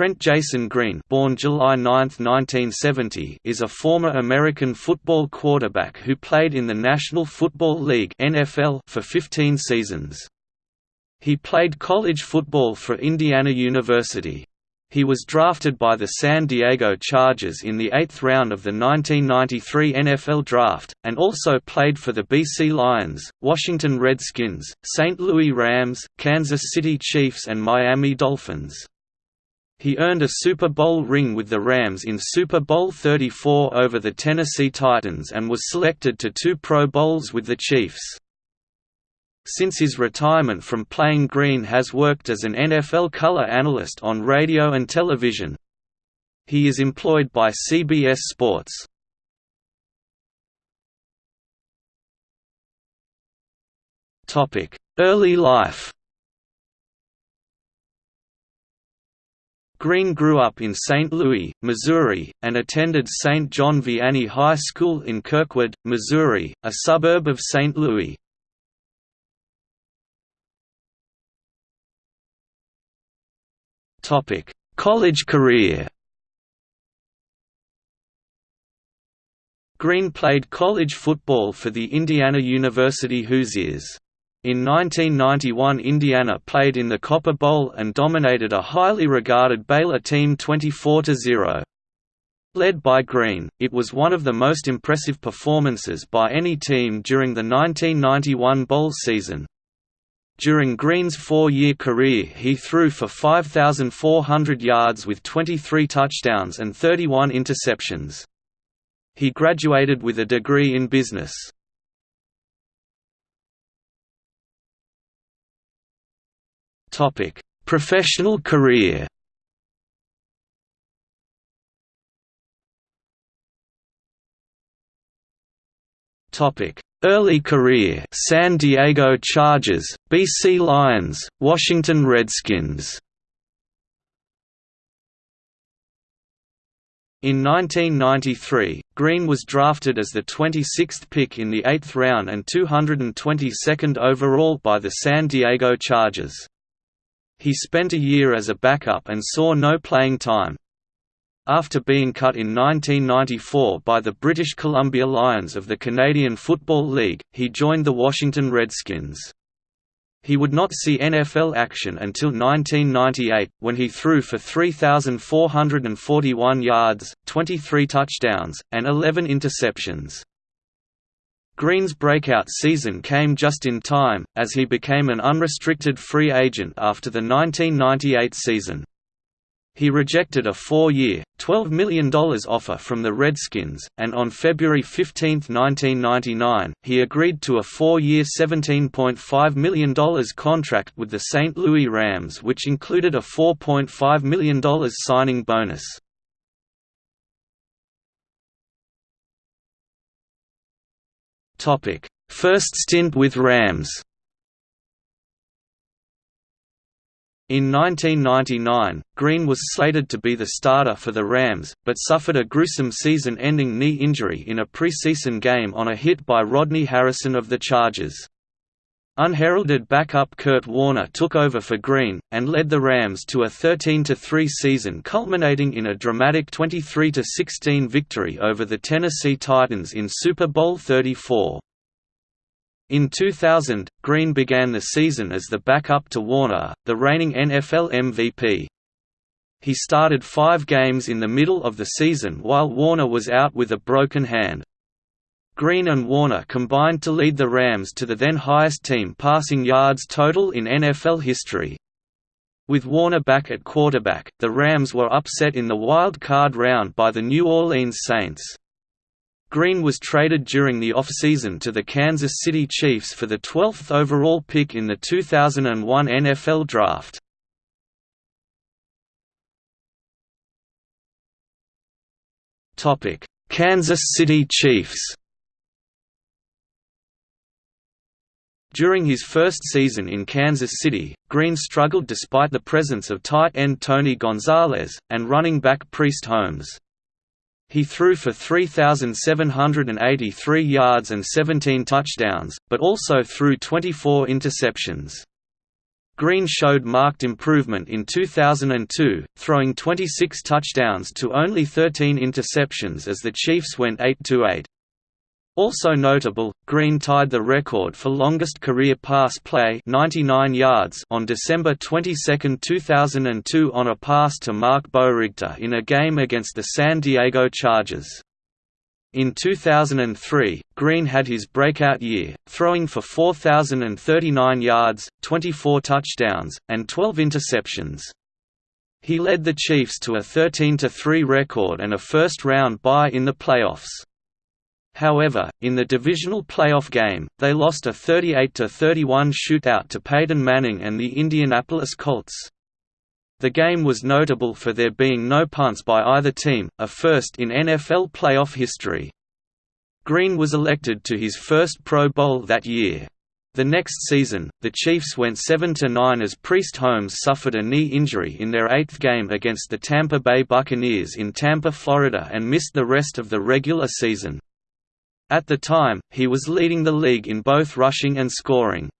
Trent Jason Green born July 9, 1970, is a former American football quarterback who played in the National Football League NFL for 15 seasons. He played college football for Indiana University. He was drafted by the San Diego Chargers in the eighth round of the 1993 NFL Draft, and also played for the BC Lions, Washington Redskins, St. Louis Rams, Kansas City Chiefs and Miami Dolphins. He earned a Super Bowl ring with the Rams in Super Bowl 34 over the Tennessee Titans and was selected to two Pro Bowls with the Chiefs. Since his retirement from playing Green has worked as an NFL color analyst on radio and television. He is employed by CBS Sports. Early life Green grew up in St. Louis, Missouri, and attended St. John Vianney High School in Kirkwood, Missouri, a suburb of St. Louis. College career. Green played college football for the Indiana University Hoosiers. In 1991 Indiana played in the Copper Bowl and dominated a highly regarded Baylor team 24–0. Led by Green, it was one of the most impressive performances by any team during the 1991 bowl season. During Green's four-year career he threw for 5,400 yards with 23 touchdowns and 31 interceptions. He graduated with a degree in business. Professional career. Topic: Early career. San Diego Chargers, BC Lions, Washington Redskins. In 1993, Green was drafted as the 26th pick in the 8th round and 222nd overall by the San Diego Chargers. He spent a year as a backup and saw no playing time. After being cut in 1994 by the British Columbia Lions of the Canadian Football League, he joined the Washington Redskins. He would not see NFL action until 1998, when he threw for 3,441 yards, 23 touchdowns, and 11 interceptions. Green's breakout season came just in time, as he became an unrestricted free agent after the 1998 season. He rejected a four-year, $12 million offer from the Redskins, and on February 15, 1999, he agreed to a four-year $17.5 million contract with the St. Louis Rams which included a $4.5 million signing bonus. First stint with Rams In 1999, Green was slated to be the starter for the Rams, but suffered a gruesome season-ending knee injury in a preseason game on a hit by Rodney Harrison of the Chargers. Unheralded backup Kurt Warner took over for Green, and led the Rams to a 13–3 season culminating in a dramatic 23–16 victory over the Tennessee Titans in Super Bowl 34. In 2000, Green began the season as the backup to Warner, the reigning NFL MVP. He started five games in the middle of the season while Warner was out with a broken hand. Green and Warner combined to lead the Rams to the then highest team passing yards total in NFL history. With Warner back at quarterback, the Rams were upset in the wild card round by the New Orleans Saints. Green was traded during the offseason to the Kansas City Chiefs for the 12th overall pick in the 2001 NFL Draft. Kansas City Chiefs During his first season in Kansas City, Green struggled despite the presence of tight end Tony Gonzalez, and running back Priest Holmes. He threw for 3,783 yards and 17 touchdowns, but also threw 24 interceptions. Green showed marked improvement in 2002, throwing 26 touchdowns to only 13 interceptions as the Chiefs went 8–8. Also notable, Green tied the record for longest career pass play 99 yards on December 22, 2002 on a pass to Mark Boerigter in a game against the San Diego Chargers. In 2003, Green had his breakout year, throwing for 4,039 yards, 24 touchdowns, and 12 interceptions. He led the Chiefs to a 13–3 record and a first-round bye in the playoffs. However, in the divisional playoff game, they lost a 38–31 shootout to Peyton Manning and the Indianapolis Colts. The game was notable for there being no punts by either team, a first in NFL playoff history. Green was elected to his first Pro Bowl that year. The next season, the Chiefs went 7–9 as Priest Holmes suffered a knee injury in their eighth game against the Tampa Bay Buccaneers in Tampa, Florida and missed the rest of the regular season. At the time, he was leading the league in both rushing and scoring.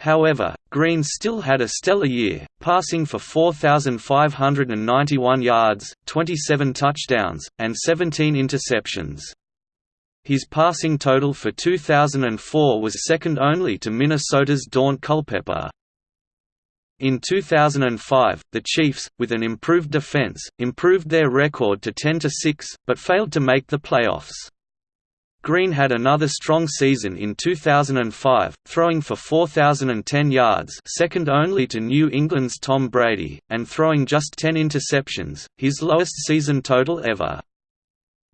However, Green still had a stellar year, passing for 4,591 yards, 27 touchdowns, and 17 interceptions. His passing total for 2004 was second only to Minnesota's Daunte Culpepper. In 2005, the Chiefs, with an improved defense, improved their record to 10–6, but failed to make the playoffs. Green had another strong season in 2005, throwing for 4,010 yards second only to New England's Tom Brady, and throwing just 10 interceptions, his lowest season total ever.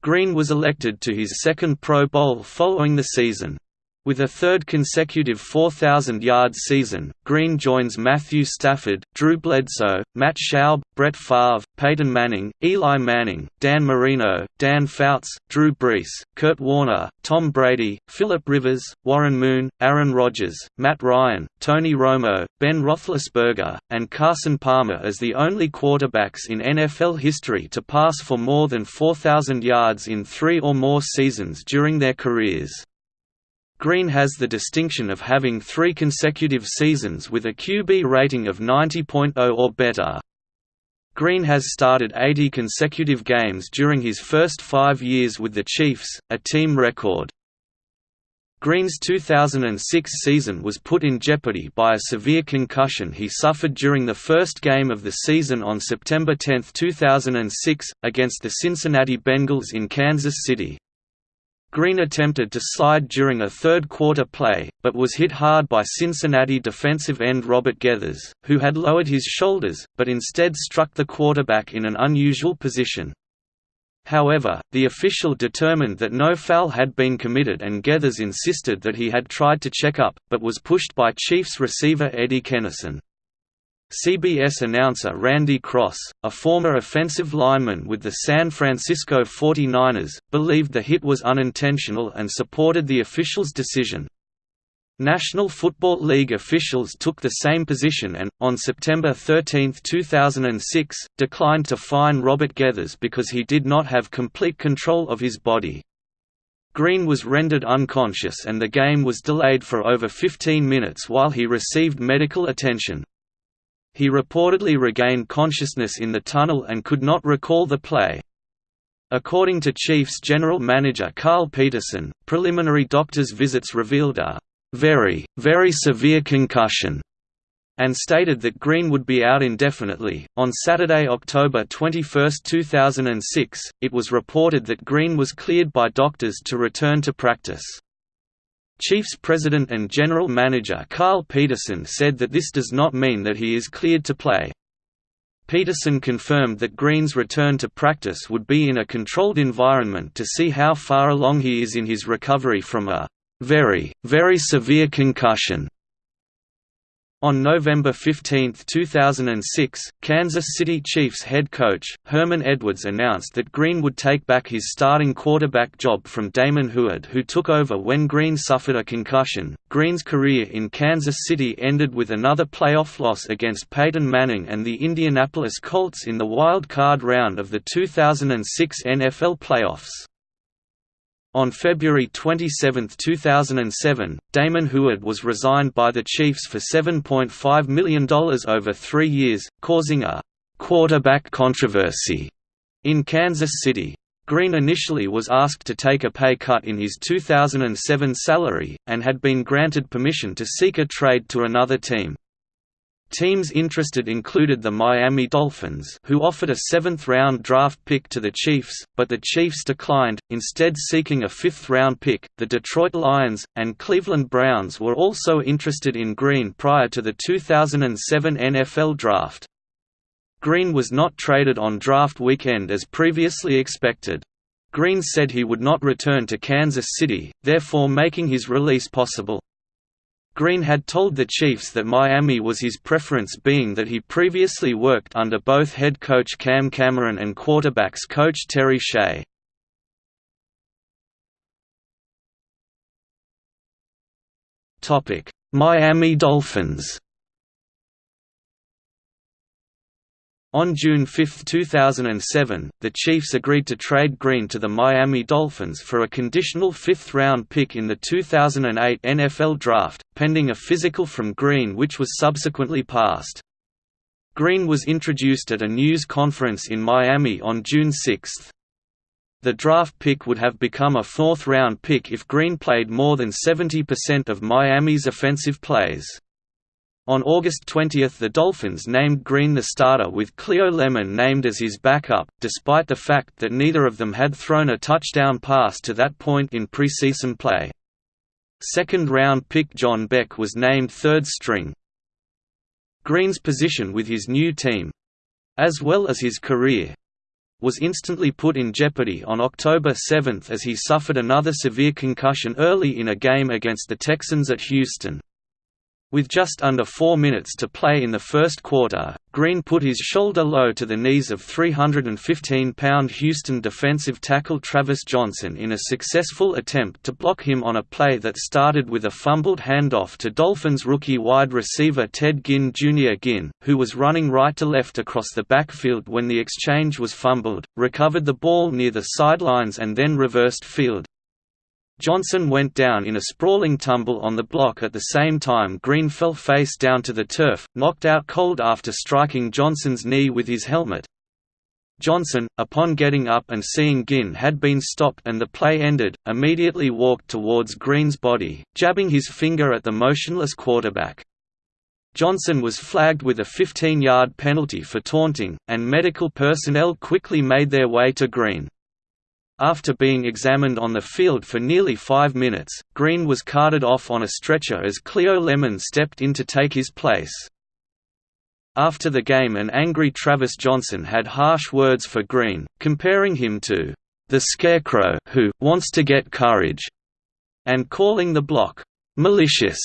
Green was elected to his second Pro Bowl following the season. With a third consecutive 4,000-yard season, Green joins Matthew Stafford, Drew Bledsoe, Matt Schaub, Brett Favre, Peyton Manning, Eli Manning, Dan Marino, Dan Fouts, Drew Brees, Kurt Warner, Tom Brady, Philip Rivers, Warren Moon, Aaron Rodgers, Matt Ryan, Tony Romo, Ben Roethlisberger, and Carson Palmer as the only quarterbacks in NFL history to pass for more than 4,000 yards in three or more seasons during their careers. Green has the distinction of having three consecutive seasons with a QB rating of 90.0 or better. Green has started 80 consecutive games during his first five years with the Chiefs, a team record. Green's 2006 season was put in jeopardy by a severe concussion he suffered during the first game of the season on September 10, 2006, against the Cincinnati Bengals in Kansas City. Green attempted to slide during a third-quarter play, but was hit hard by Cincinnati defensive end Robert Geathers, who had lowered his shoulders, but instead struck the quarterback in an unusual position. However, the official determined that no foul had been committed and Geathers insisted that he had tried to check up, but was pushed by Chiefs receiver Eddie Kennison. CBS announcer Randy Cross, a former offensive lineman with the San Francisco 49ers, believed the hit was unintentional and supported the official's decision. National Football League officials took the same position and, on September 13, 2006, declined to fine Robert Geathers because he did not have complete control of his body. Green was rendered unconscious and the game was delayed for over 15 minutes while he received medical attention. He reportedly regained consciousness in the tunnel and could not recall the play. According to Chiefs general manager Carl Peterson, preliminary doctor's visits revealed a very, very severe concussion and stated that Green would be out indefinitely. On Saturday, October 21, 2006, it was reported that Green was cleared by doctors to return to practice. Chiefs president and general manager Carl Peterson said that this does not mean that he is cleared to play. Peterson confirmed that Green's return to practice would be in a controlled environment to see how far along he is in his recovery from a very, very severe concussion. On November 15, 2006, Kansas City Chiefs head coach, Herman Edwards announced that Green would take back his starting quarterback job from Damon Huard who took over when Green suffered a concussion. Green's career in Kansas City ended with another playoff loss against Peyton Manning and the Indianapolis Colts in the wild card round of the 2006 NFL playoffs. On February 27, 2007, Damon Huard was resigned by the Chiefs for $7.5 million over three years, causing a «quarterback controversy» in Kansas City. Green initially was asked to take a pay cut in his 2007 salary, and had been granted permission to seek a trade to another team. Teams interested included the Miami Dolphins who offered a seventh-round draft pick to the Chiefs, but the Chiefs declined, instead seeking a fifth-round pick. The Detroit Lions, and Cleveland Browns were also interested in Green prior to the 2007 NFL Draft. Green was not traded on draft weekend as previously expected. Green said he would not return to Kansas City, therefore making his release possible. Green had told the Chiefs that Miami was his preference being that he previously worked under both head coach Cam Cameron and quarterbacks coach Terry Shea. Miami Dolphins On June 5, 2007, the Chiefs agreed to trade Green to the Miami Dolphins for a conditional fifth-round pick in the 2008 NFL Draft, pending a physical from Green which was subsequently passed. Green was introduced at a news conference in Miami on June 6. The draft pick would have become a fourth-round pick if Green played more than 70% of Miami's offensive plays. On August 20 the Dolphins named Green the starter with Cleo Lemon named as his backup, despite the fact that neither of them had thrown a touchdown pass to that point in preseason play. Second-round pick John Beck was named third string. Green's position with his new team—as well as his career—was instantly put in jeopardy on October 7 as he suffered another severe concussion early in a game against the Texans at Houston. With just under four minutes to play in the first quarter, Green put his shoulder low to the knees of 315-pound Houston defensive tackle Travis Johnson in a successful attempt to block him on a play that started with a fumbled handoff to Dolphins rookie wide receiver Ted Ginn Jr. Ginn, who was running right to left across the backfield when the exchange was fumbled, recovered the ball near the sidelines and then reversed field, Johnson went down in a sprawling tumble on the block at the same time Green fell face down to the turf, knocked out cold after striking Johnson's knee with his helmet. Johnson, upon getting up and seeing Ginn had been stopped and the play ended, immediately walked towards Green's body, jabbing his finger at the motionless quarterback. Johnson was flagged with a 15-yard penalty for taunting, and medical personnel quickly made their way to Green. After being examined on the field for nearly five minutes, Green was carted off on a stretcher as Cleo Lemon stepped in to take his place. After the game an angry Travis Johnson had harsh words for Green, comparing him to the Scarecrow who wants to get courage, and calling the block malicious.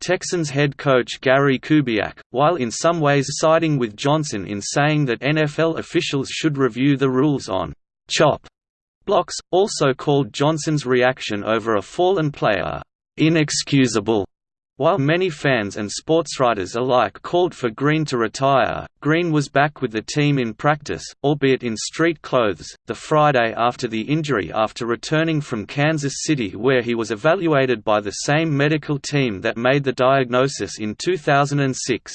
Texans head coach Gary Kubiak, while in some ways siding with Johnson in saying that NFL officials should review the rules on chop Blocks, also called Johnson's reaction over a fallen player, inexcusable. While many fans and sportswriters alike called for Green to retire, Green was back with the team in practice, albeit in street clothes, the Friday after the injury after returning from Kansas City where he was evaluated by the same medical team that made the diagnosis in 2006.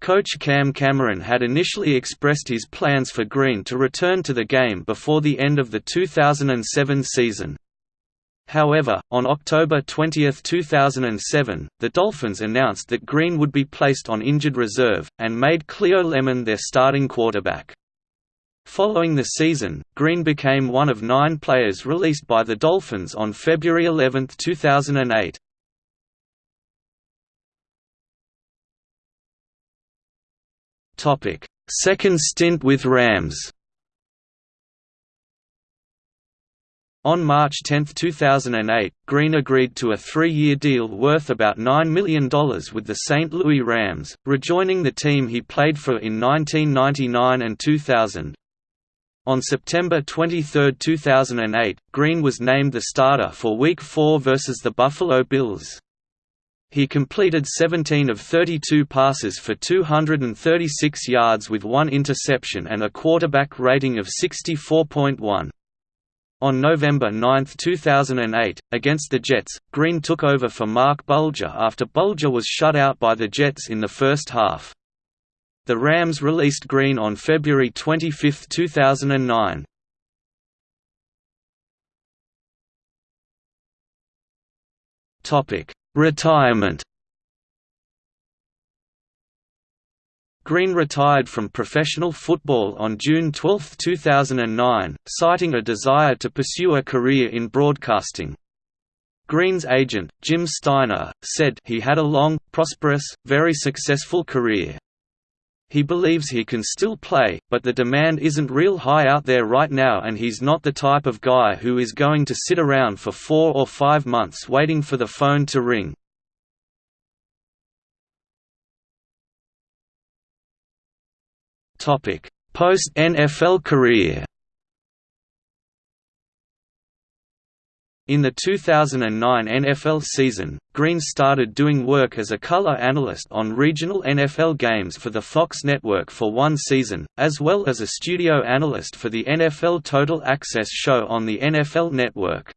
Coach Cam Cameron had initially expressed his plans for Green to return to the game before the end of the 2007 season. However, on October 20, 2007, the Dolphins announced that Green would be placed on injured reserve, and made Cleo Lemon their starting quarterback. Following the season, Green became one of nine players released by the Dolphins on February 11, 2008. Second stint with Rams. On March 10, 2008, Green agreed to a three-year deal worth about $9 million with the St. Louis Rams, rejoining the team he played for in 1999 and 2000. On September 23, 2008, Green was named the starter for Week 4 versus the Buffalo Bills. He completed 17 of 32 passes for 236 yards with one interception and a quarterback rating of 64.1. On November 9, 2008, against the Jets, Green took over for Marc Bulger after Bulger was shut out by the Jets in the first half. The Rams released Green on February 25, 2009. Retirement Green retired from professional football on June 12, 2009, citing a desire to pursue a career in broadcasting. Green's agent, Jim Steiner, said he had a long, prosperous, very successful career. He believes he can still play, but the demand isn't real high out there right now and he's not the type of guy who is going to sit around for four or five months waiting for the phone to ring. Post-NFL career In the 2009 NFL season, Green started doing work as a color analyst on regional NFL games for the Fox network for one season, as well as a studio analyst for the NFL Total Access show on the NFL network.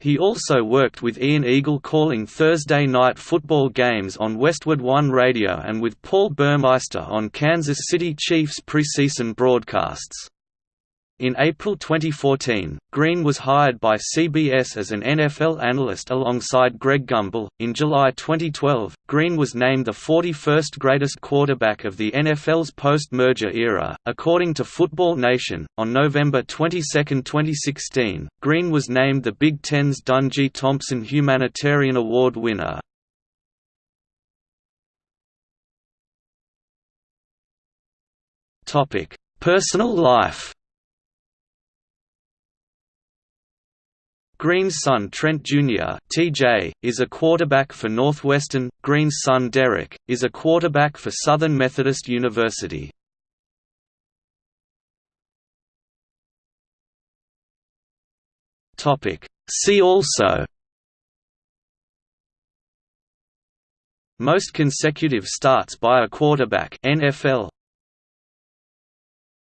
He also worked with Ian Eagle calling Thursday night football games on Westwood One Radio and with Paul Burmeister on Kansas City Chiefs preseason broadcasts. In April 2014, Green was hired by CBS as an NFL analyst alongside Greg Gumbel. In July 2012, Green was named the 41st greatest quarterback of the NFL's post merger era. According to Football Nation, on November 22, 2016, Green was named the Big Ten's Dungy Thompson Humanitarian Award winner. Personal life Green's son Trent Jr. (TJ) is a quarterback for Northwestern. Green's son Derek is a quarterback for Southern Methodist University. Topic. See also. Most consecutive starts by a quarterback NFL